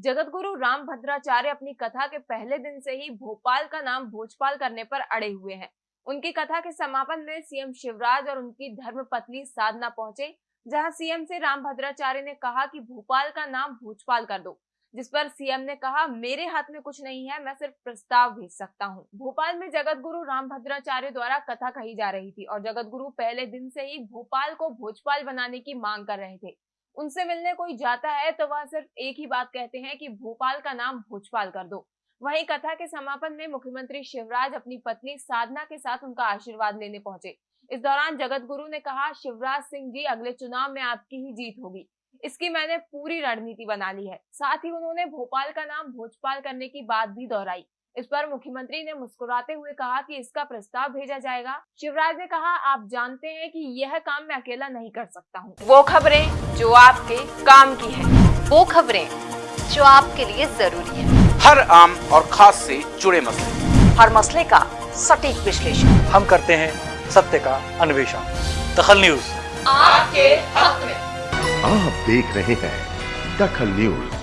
जगत गुरु राम भद्राचार्य अपनी कथा के पहले दिन से ही भोपाल का नाम भोजपाल करने पर अड़े हुए हैं उनकी कथा के समापन में सीएम शिवराज और उनकी धर्म पत्नी साधना पहुँचे, जहाँ सीएम से राम भद्राचार्य ने कहा कि भोपाल का नाम भोजपाल कर दो, जिस पर सीएम ने कहा, मेरे हाथ में कुछ नहीं है, मैं सिर्फ़ प्रस्ताव भेज सकता हूँ। भोपाल में जगत गुरु राम भद्राचार्य द्वारा कथा कही जा रही थी और जगत गुरु पहले दिन से ही भोपाल को भोजपाल बनाने की मांग कर रहे थे उनसे मिलने कोई जाता है तो वह सिर्फ़ एक ही बात कहते हैं कि भोपाल का नाम भोजपाल कर दो। वहीं कथा के समापन में मुख्यमंत्री शिवराज अपनी पत्नी साधना के साथ उनका आशीर्वाद लेने पहुँचे। इस दौरान जगत गुरु ने कहा, शिवराज सिंह जी, अगले चुनाव में आपकी ही जीत होगी। इसकी मैंने पूरी रणनीति बना ली है। साथ ही उन्होंने भोपाल का नाम भोजपाल करने की बात भी दोहराई। इस पर मुख्यमंत्री ने मुस्कुराते हुए कहा कि इसका प्रस्ताव भेजा जाएगा। शिवराज ने कहा आप जानते हैं कि यह काम मैं अकेला नहीं कर सकता हूँ। वो खबरें जो आपके काम की है वो खबरें जो आपके लिए ज़रूरी है। हर आम और खास से जुड़े मसले। हर मसले का सटीक विश्लेषण। हम करते हैं सत्य का अन्वेषण। दखल न्यूज़। आपके हक में। आप देख रहे हैं दखल न्यूज़।